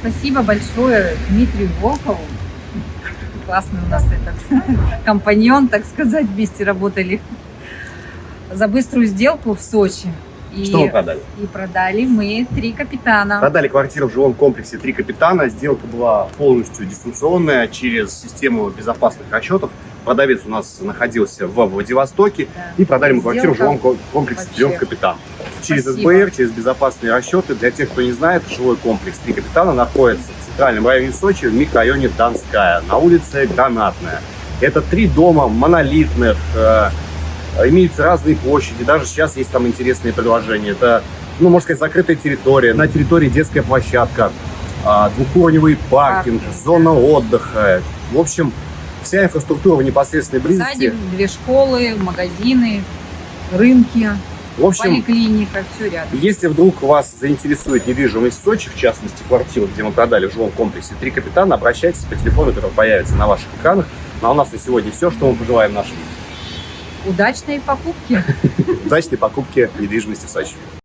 Спасибо большое Дмитрию Волкову. Классный у нас этот компаньон, так сказать, вместе работали. За быструю сделку в Сочи. И, Что мы продали? и продали мы три капитана. Продали квартиру в жилом комплексе «Три капитана». Сделка была полностью дистанционная через систему безопасных расчетов. Продавец у нас находился в Владивостоке. Да. И продали мы квартиру в жилом ко- комплексе вообще. «Трех капитан». Через Спасибо. СБР, через безопасные расчеты. Для тех, кто не знает, жилой комплекс «Три капитана» находится в центральном районе Сочи, в микрорайоне Донская, на улице Гранатная. Это три дома монолитных, э, имеются разные площади, даже сейчас есть там интересные предложения. Это, ну, можно сказать, закрытая территория, на территории детская площадка, а, двухуровневый паркинг, Паркинг, зона отдыха. В общем, вся инфраструктура в непосредственной близости. Садик, две школы, магазины, рынки, В общем, поликлиника, все рядом. Если вдруг вас заинтересует недвижимость в Сочи, в частности, квартиру, где мы продали в жилом комплексе «Три капитана», обращайтесь по телефону, который появится на ваших экранах. Ну, а у нас на сегодня все, что мы пожелаем нашим Удачной покупки! удачной покупки недвижимости в Сочи.